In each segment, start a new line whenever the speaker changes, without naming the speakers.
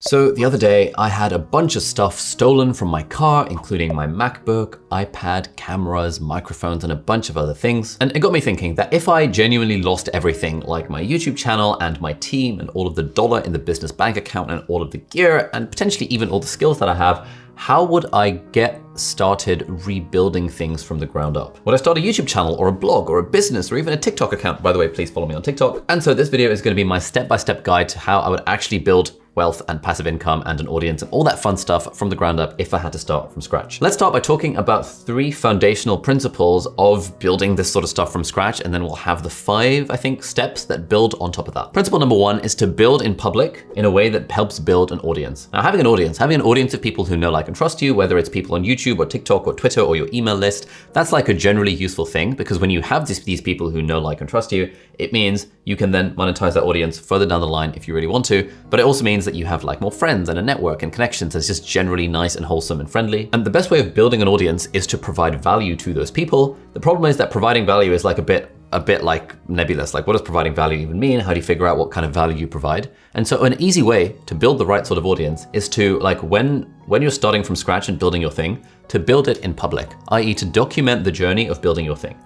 So the other day, I had a bunch of stuff stolen from my car, including my MacBook, iPad, cameras, microphones, and a bunch of other things. And it got me thinking that if I genuinely lost everything, like my YouTube channel and my team and all of the dollar in the business bank account and all of the gear and potentially even all the skills that I have, how would I get started rebuilding things from the ground up? Would I start a YouTube channel or a blog or a business or even a TikTok account? By the way, please follow me on TikTok. And so this video is gonna be my step-by-step -step guide to how I would actually build wealth and passive income and an audience and all that fun stuff from the ground up if I had to start from scratch. Let's start by talking about three foundational principles of building this sort of stuff from scratch, and then we'll have the five, I think, steps that build on top of that. Principle number one is to build in public in a way that helps build an audience. Now, having an audience, having an audience of people who know, like, and trust you, whether it's people on YouTube or TikTok or Twitter or your email list, that's like a generally useful thing because when you have this, these people who know, like, and trust you, it means you can then monetize that audience further down the line if you really want to, but it also means that you have like more friends and a network and connections that's just generally nice and wholesome and friendly. And the best way of building an audience is to provide value to those people. The problem is that providing value is like a bit a bit like nebulous. Like what does providing value even mean? How do you figure out what kind of value you provide? And so an easy way to build the right sort of audience is to like when when you're starting from scratch and building your thing, to build it in public, i.e. to document the journey of building your thing.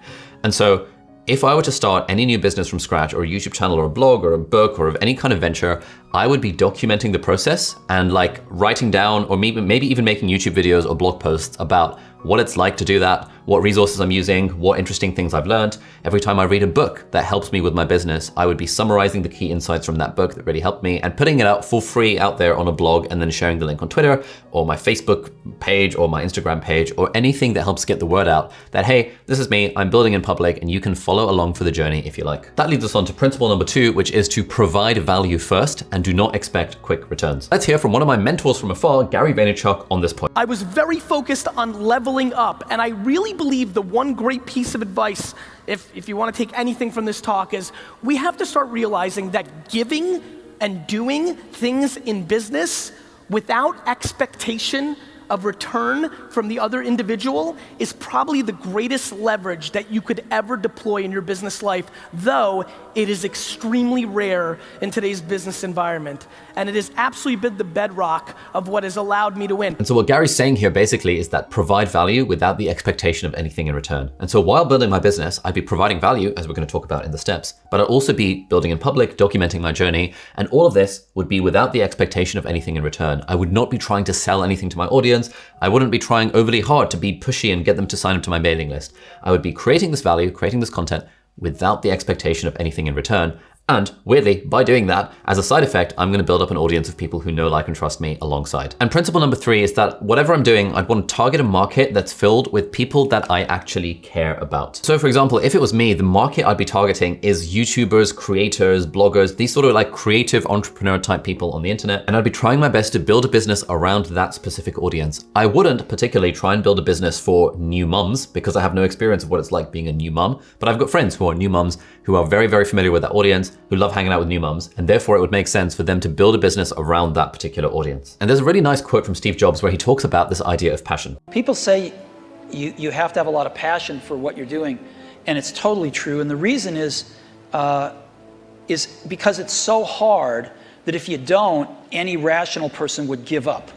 And so if I were to start any new business from scratch or a YouTube channel or a blog or a book or of any kind of venture, I would be documenting the process and like writing down or maybe, maybe even making YouTube videos or blog posts about what it's like to do that, what resources I'm using, what interesting things I've learned. Every time I read a book that helps me with my business, I would be summarizing the key insights from that book that really helped me and putting it out for free out there on a blog and then sharing the link on Twitter or my Facebook page or my Instagram page or anything that helps get the word out that, hey, this is me, I'm building in public and you can follow along for the journey if you like. That leads us on to principle number two, which is to provide value first and do not expect quick returns. Let's hear from one of my mentors from afar, Gary Vaynerchuk on this point.
I was very focused on leveling up. And I really believe the one great piece of advice, if, if you want to take anything from this talk, is we have to start realizing that giving and doing things in business without expectation of return from the other individual is probably the greatest leverage that you could ever deploy in your business life, though it is extremely rare in today's business environment. And it has absolutely been the bedrock of what has allowed me to win.
And so what Gary's saying here basically is that provide value without the expectation of anything in return. And so while building my business, I'd be providing value, as we're gonna talk about in the steps, but I'd also be building in public, documenting my journey, and all of this would be without the expectation of anything in return. I would not be trying to sell anything to my audience. I wouldn't be trying overly hard to be pushy and get them to sign up to my mailing list. I would be creating this value, creating this content, without the expectation of anything in return. And weirdly, by doing that, as a side effect, I'm gonna build up an audience of people who know, like, and trust me alongside. And principle number three is that whatever I'm doing, I'd want to target a market that's filled with people that I actually care about. So for example, if it was me, the market I'd be targeting is YouTubers, creators, bloggers, these sort of like creative entrepreneur type people on the internet. And I'd be trying my best to build a business around that specific audience. I wouldn't particularly try and build a business for new mums because I have no experience of what it's like being a new mum, but I've got friends who are new mums who are very, very familiar with that audience who love hanging out with new moms, and therefore it would make sense for them to build a business around that particular audience. And there's a really nice quote from Steve Jobs where he talks about this idea of passion.
People say you, you have to have a lot of passion for what you're doing, and it's totally true. And the reason is, uh, is because it's so hard that if you don't, any rational person would give up.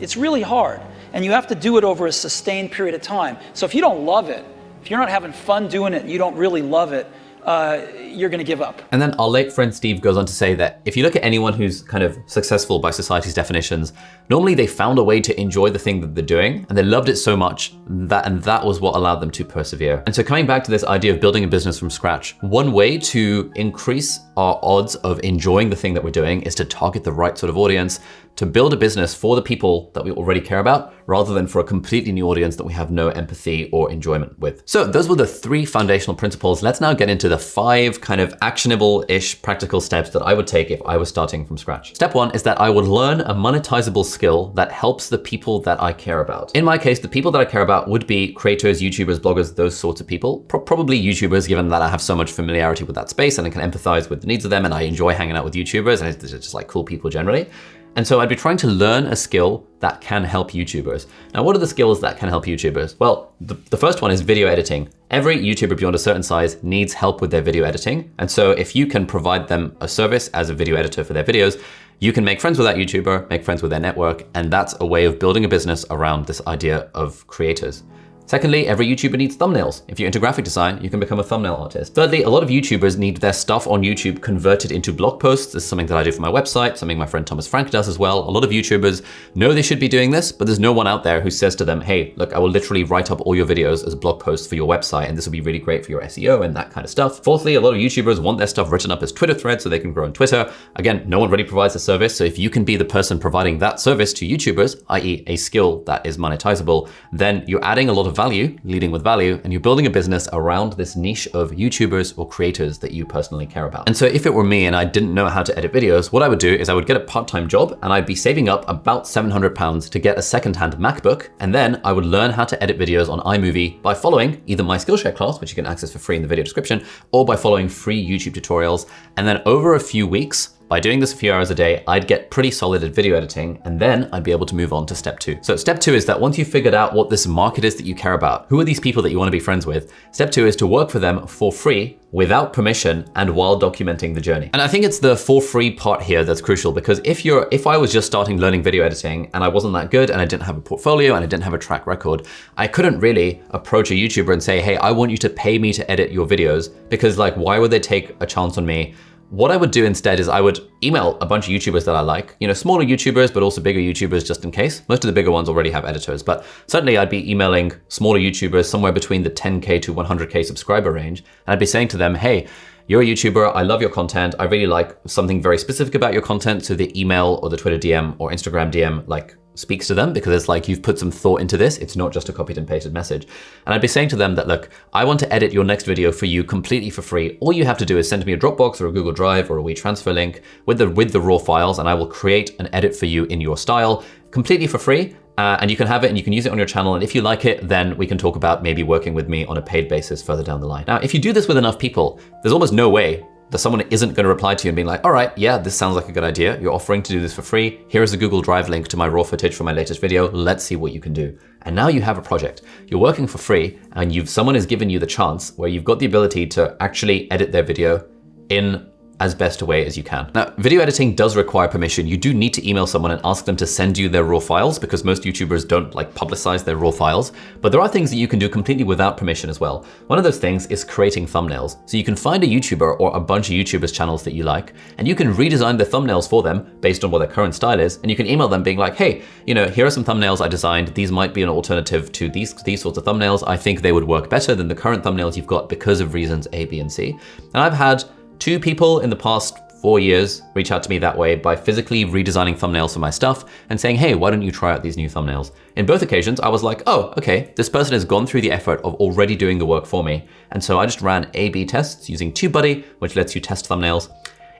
It's really hard, and you have to do it over a sustained period of time. So if you don't love it, if you're not having fun doing it and you don't really love it, uh, you're going to give up.
And then our late friend Steve goes on to say that if you look at anyone who's kind of successful by society's definitions, normally they found a way to enjoy the thing that they're doing and they loved it so much that and that was what allowed them to persevere. And so coming back to this idea of building a business from scratch, one way to increase our odds of enjoying the thing that we're doing is to target the right sort of audience to build a business for the people that we already care about, rather than for a completely new audience that we have no empathy or enjoyment with. So those were the three foundational principles. Let's now get into the five kind of actionable-ish practical steps that I would take if I was starting from scratch. Step one is that I would learn a monetizable skill that helps the people that I care about. In my case, the people that I care about would be creators, YouTubers, bloggers, those sorts of people. Pro probably YouTubers, given that I have so much familiarity with that space and I can empathize with the needs of them and I enjoy hanging out with YouTubers and it's just like cool people generally. And so I'd be trying to learn a skill that can help YouTubers. Now, what are the skills that can help YouTubers? Well, the, the, first one is video editing. Every YouTuber beyond a certain size needs help with their video editing. And so if you can provide them a service as a video editor for their videos, you can make friends with that YouTuber, make friends with their network, and that's a way of building a business around this idea of creators. Secondly, every YouTuber needs thumbnails. If you're into graphic design, you can become a thumbnail artist. Thirdly, a lot of YouTubers need their stuff on YouTube converted into blog posts. This is something that I do for my website, something my friend Thomas Frank does as well. A lot of YouTubers know they should be doing this, but there's no one out there who says to them, hey, look, I will literally write up all your videos as blog posts for your website, and this will be really great for your SEO and that kind of stuff. Fourthly, a lot of YouTubers want their stuff written up as Twitter threads so they can grow on Twitter. Again, no one really provides a service, so if you can be the person providing that service to YouTubers, i.e. a skill that is monetizable, then you're adding a lot of value, leading with value, and you're building a business around this niche of YouTubers or creators that you personally care about. And so if it were me and I didn't know how to edit videos, what I would do is I would get a part-time job and I'd be saving up about 700 pounds to get a second-hand MacBook. And then I would learn how to edit videos on iMovie by following either my Skillshare class, which you can access for free in the video description, or by following free YouTube tutorials. And then over a few weeks, by doing this a few hours a day, I'd get pretty solid at video editing, and then I'd be able to move on to step two. So step two is that once you've figured out what this market is that you care about, who are these people that you wanna be friends with, step two is to work for them for free without permission and while documenting the journey. And I think it's the for free part here that's crucial because if you're, if I was just starting learning video editing and I wasn't that good and I didn't have a portfolio and I didn't have a track record, I couldn't really approach a YouTuber and say, hey, I want you to pay me to edit your videos because like, why would they take a chance on me what I would do instead is I would email a bunch of YouTubers that I like, you know, smaller YouTubers, but also bigger YouTubers just in case. Most of the bigger ones already have editors, but certainly I'd be emailing smaller YouTubers somewhere between the 10K to 100K subscriber range. And I'd be saying to them, hey, you're a YouTuber, I love your content, I really like something very specific about your content, so the email or the Twitter DM or Instagram DM like speaks to them because it's like you've put some thought into this. It's not just a copied and pasted message. And I'd be saying to them that, look, I want to edit your next video for you completely for free. All you have to do is send me a Dropbox or a Google Drive or a WeTransfer link with the, with the raw files and I will create an edit for you in your style completely for free. Uh, and you can have it and you can use it on your channel. And if you like it, then we can talk about maybe working with me on a paid basis further down the line. Now, if you do this with enough people, there's almost no way that someone isn't going to reply to you and being like, all right, yeah, this sounds like a good idea. You're offering to do this for free. Here is a Google Drive link to my raw footage for my latest video. Let's see what you can do. And now you have a project. You're working for free and you've someone has given you the chance where you've got the ability to actually edit their video in as best a way as you can. Now, video editing does require permission. You do need to email someone and ask them to send you their raw files because most YouTubers don't like publicize their raw files, but there are things that you can do completely without permission as well. One of those things is creating thumbnails. So you can find a YouTuber or a bunch of YouTubers channels that you like, and you can redesign the thumbnails for them based on what their current style is, and you can email them being like, hey, you know, here are some thumbnails I designed. These might be an alternative to these, these sorts of thumbnails. I think they would work better than the current thumbnails you've got because of reasons A, B, and C. And I've had Two people in the past four years reach out to me that way by physically redesigning thumbnails for my stuff and saying, hey, why don't you try out these new thumbnails? In both occasions, I was like, oh, okay, this person has gone through the effort of already doing the work for me. And so I just ran A-B tests using TubeBuddy, which lets you test thumbnails.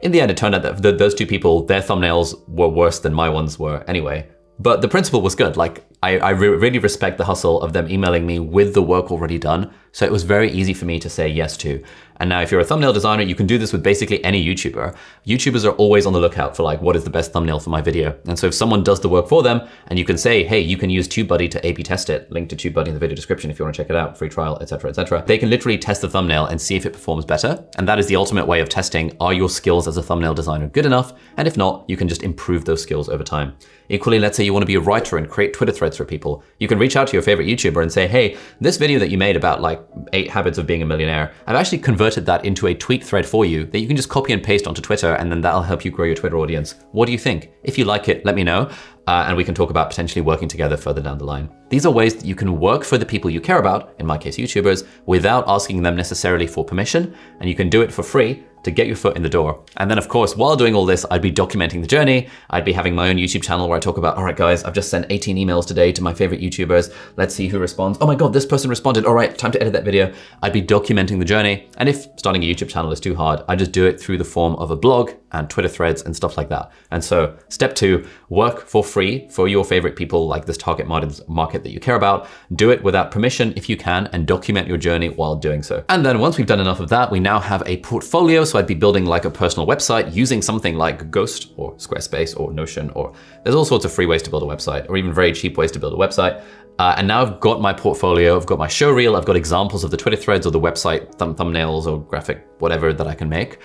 In the end, it turned out that those two people, their thumbnails were worse than my ones were anyway. But the principle was good. Like, I, I re really respect the hustle of them emailing me with the work already done. So it was very easy for me to say yes to. And now if you're a thumbnail designer, you can do this with basically any YouTuber. YouTubers are always on the lookout for like, what is the best thumbnail for my video? And so if someone does the work for them and you can say, hey, you can use TubeBuddy to A-B test it, link to TubeBuddy in the video description if you want to check it out, free trial, etc., etc. They can literally test the thumbnail and see if it performs better. And that is the ultimate way of testing, are your skills as a thumbnail designer good enough? And if not, you can just improve those skills over time. Equally, let's say you want to be a writer and create Twitter threads for people. You can reach out to your favorite YouTuber and say, hey, this video that you made about like eight habits of being a millionaire, I've actually converted that into a tweet thread for you that you can just copy and paste onto Twitter and then that'll help you grow your Twitter audience. What do you think? If you like it, let me know. Uh, and we can talk about potentially working together further down the line. These are ways that you can work for the people you care about, in my case, YouTubers, without asking them necessarily for permission, and you can do it for free to get your foot in the door. And then of course, while doing all this, I'd be documenting the journey. I'd be having my own YouTube channel where I talk about, all right, guys, I've just sent 18 emails today to my favorite YouTubers. Let's see who responds. Oh my God, this person responded. All right, time to edit that video. I'd be documenting the journey. And if starting a YouTube channel is too hard, I just do it through the form of a blog and Twitter threads and stuff like that. And so step two, work for free for your favorite people like this target market that you care about. Do it without permission if you can and document your journey while doing so. And then once we've done enough of that, we now have a portfolio. So I'd be building like a personal website using something like Ghost or Squarespace or Notion, or there's all sorts of free ways to build a website or even very cheap ways to build a website. Uh, and now I've got my portfolio, I've got my show reel, I've got examples of the Twitter threads or the website thumb thumbnails or graphic, whatever that I can make.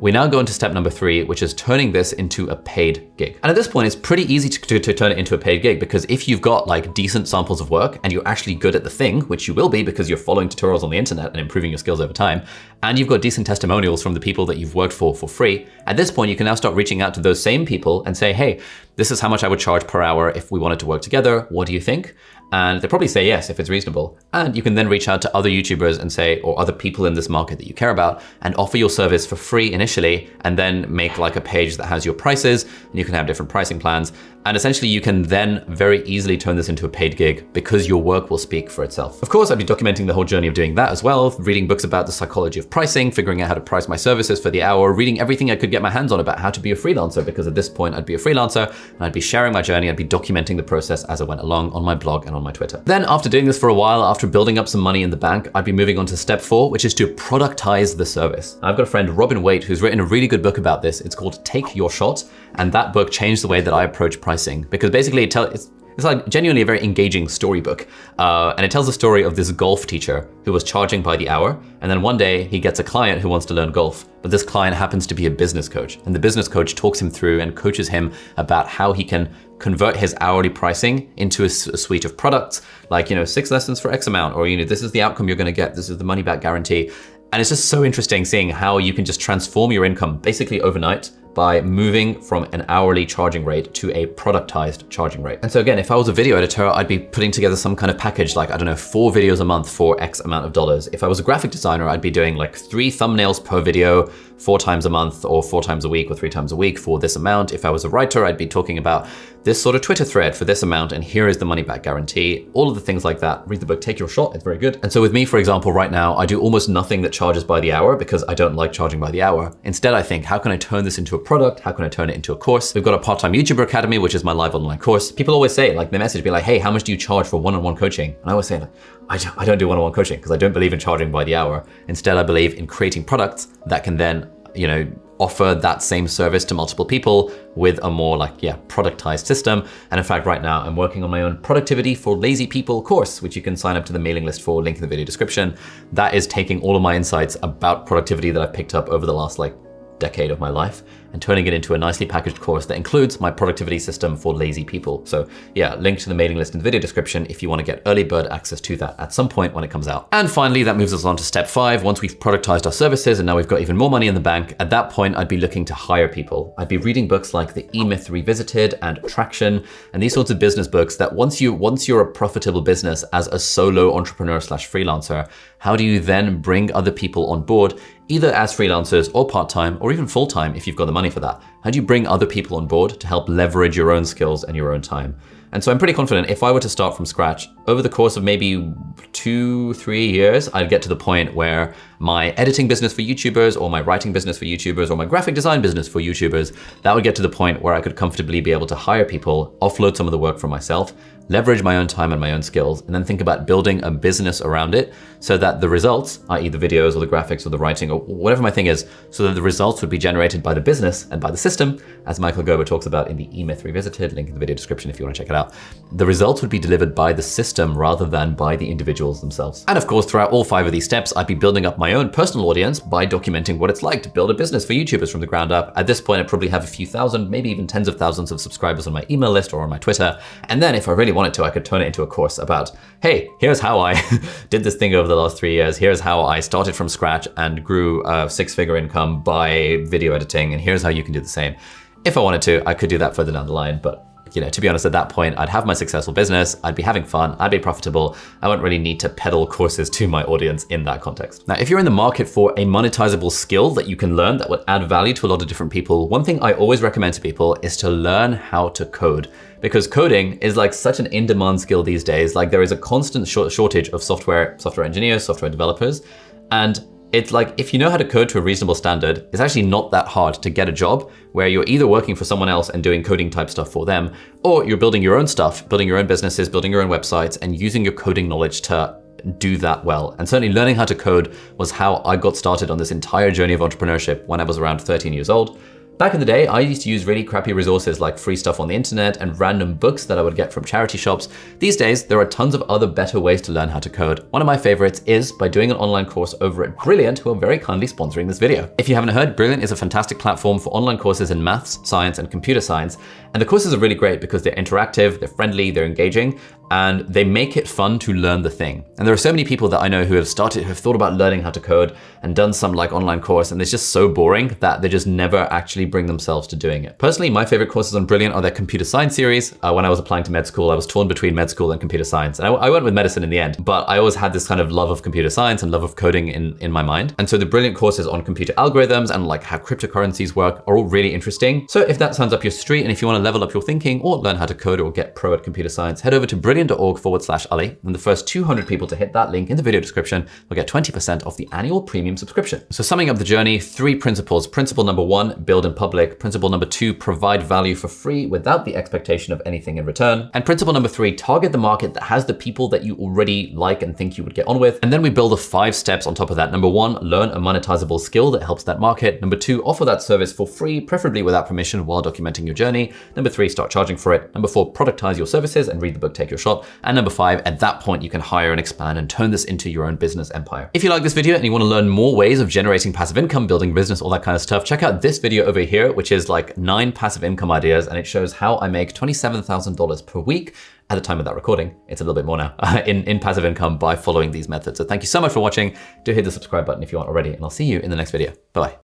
We now go into step number three, which is turning this into a paid gig. And at this point, it's pretty easy to, to, to, turn it into a paid gig because if you've got like decent samples of work and you're actually good at the thing, which you will be because you're following tutorials on the internet and improving your skills over time, and you've got decent testimonials from the people that you've worked for for free, at this point, you can now start reaching out to those same people and say, hey, this is how much I would charge per hour if we wanted to work together. What do you think? And they probably say yes if it's reasonable. And you can then reach out to other YouTubers and say, or other people in this market that you care about, and offer your service for free initially, and then make like a page that has your prices, and you can have different pricing plans. And essentially you can then very easily turn this into a paid gig because your work will speak for itself. Of course, I'd be documenting the whole journey of doing that as well, reading books about the psychology of pricing, figuring out how to price my services for the hour, reading everything I could get my hands on about how to be a freelancer, because at this point I'd be a freelancer I'd be sharing my journey, I'd be documenting the process as I went along on my blog and on my Twitter. Then after doing this for a while, after building up some money in the bank, I'd be moving on to step four, which is to productize the service. I've got a friend, Robin Waite, who's written a really good book about this. It's called Take Your Shot. And that book changed the way that I approach pricing because basically it tell, it's, like genuinely a very engaging storybook. Uh, and it tells the story of this golf teacher who was charging by the hour. And then one day he gets a client who wants to learn golf, but this client happens to be a business coach. And the business coach talks him through and coaches him about how he can convert his hourly pricing into a, suite of products, like, you know, six lessons for X amount, or, you know, this is the outcome you're gonna get, this is the money back guarantee. And it's just so interesting seeing how you can just transform your income basically overnight by moving from an hourly charging rate to a productized charging rate. And so again, if I was a video editor, I'd be putting together some kind of package like, I don't know, four videos a month for X amount of dollars. If I was a graphic designer, I'd be doing like three thumbnails per video, four times a month or four times a week or three times a week for this amount. If I was a writer, I'd be talking about this sort of Twitter thread for this amount and here is the money back guarantee, all of the things like that. Read the book, take your shot, it's very good. And so with me, for example, right now, I do almost nothing that charges by the hour because I don't like charging by the hour. Instead, I think, how can I turn this into a product? How can I turn it into a course? We've got a part-time YouTuber Academy, which is my live online course. People always say, like, the message be like, hey, how much do you charge for one-on-one -on -one coaching? And I always say, like, I don't, I don't do one-on-one -on -one coaching because I don't believe in charging by the hour. Instead, I believe in creating products that can then you know, offer that same service to multiple people with a more like, yeah, productized system. And in fact, right now I'm working on my own productivity for lazy people course, which you can sign up to the mailing list for, link in the video description. That is taking all of my insights about productivity that I've picked up over the last like decade of my life and turning it into a nicely packaged course that includes my productivity system for lazy people. So yeah, link to the mailing list in the video description if you wanna get early bird access to that at some point when it comes out. And finally, that moves us on to step five. Once we've productized our services and now we've got even more money in the bank, at that point, I'd be looking to hire people. I'd be reading books like The E-Myth Revisited and Traction and these sorts of business books that once you once you're a profitable business as a solo entrepreneur slash freelancer, how do you then bring other people on board, either as freelancers or part-time or even full-time if you've got the money for that? How do you bring other people on board to help leverage your own skills and your own time? And so I'm pretty confident if I were to start from scratch, over the course of maybe two, three years, I'd get to the point where my editing business for YouTubers or my writing business for YouTubers or my graphic design business for YouTubers, that would get to the point where I could comfortably be able to hire people, offload some of the work for myself, leverage my own time and my own skills, and then think about building a business around it so that the results, i.e. the videos or the graphics or the writing or whatever my thing is, so that the results would be generated by the business and by the system, as Michael Gerber talks about in the E-Myth Revisited, link in the video description if you wanna check it out. The results would be delivered by the system rather than by the individuals themselves. And of course, throughout all five of these steps, I'd be building up my own personal audience by documenting what it's like to build a business for YouTubers from the ground up. At this point, I probably have a few thousand, maybe even tens of thousands of subscribers on my email list or on my Twitter. And then if I really wanted to, I could turn it into a course about, hey, here's how I did this thing over the last three years. Here's how I started from scratch and grew a six figure income by video editing. And here's how you can do the same. If I wanted to, I could do that further down the line, but you know, to be honest, at that point, I'd have my successful business, I'd be having fun, I'd be profitable. I wouldn't really need to peddle courses to my audience in that context. Now, if you're in the market for a monetizable skill that you can learn that would add value to a lot of different people, one thing I always recommend to people is to learn how to code because coding is like such an in-demand skill these days. Like there is a constant shortage of software, software engineers, software developers, and it's like if you know how to code to a reasonable standard, it's actually not that hard to get a job where you're either working for someone else and doing coding type stuff for them, or you're building your own stuff, building your own businesses, building your own websites, and using your coding knowledge to do that well. And certainly learning how to code was how I got started on this entire journey of entrepreneurship when I was around 13 years old. Back in the day, I used to use really crappy resources like free stuff on the internet and random books that I would get from charity shops. These days, there are tons of other better ways to learn how to code. One of my favorites is by doing an online course over at Brilliant, who are very kindly sponsoring this video. If you haven't heard, Brilliant is a fantastic platform for online courses in maths, science, and computer science. And the courses are really great because they're interactive, they're friendly, they're engaging, and they make it fun to learn the thing. And there are so many people that I know who have started, who have thought about learning how to code and done some like online course, and it's just so boring that they just never actually bring themselves to doing it. Personally, my favorite courses on Brilliant are their computer science series. Uh, when I was applying to med school, I was torn between med school and computer science. And I, I, went with medicine in the end, but I always had this kind of love of computer science and love of coding in, in my mind. And so the Brilliant courses on computer algorithms and like how cryptocurrencies work are all really interesting. So if that sounds up your street and if you want to level up your thinking or learn how to code or get pro at computer science, head over to brilliant.org forward slash Ali. And the first 200 people to hit that link in the video description will get 20% off the annual premium subscription. So summing up the journey, three principles. Principle number one, build in public. Principle number two, provide value for free without the expectation of anything in return. And principle number three, target the market that has the people that you already like and think you would get on with. And then we build a five steps on top of that. Number one, learn a monetizable skill that helps that market. Number two, offer that service for free, preferably without permission while documenting your journey. Number three, start charging for it. Number four, productize your services and read the book, Take Your Shot. And number five, at that point, you can hire and expand and turn this into your own business empire. If you like this video and you want to learn more ways of generating passive income, building business, all that kind of stuff, check out this video over here, which is like nine passive income ideas. And it shows how I make $27,000 per week at the time of that recording. It's a little bit more now in, in passive income by following these methods. So thank you so much for watching. Do hit the subscribe button if you aren't already, and I'll see you in the next video. Bye-bye.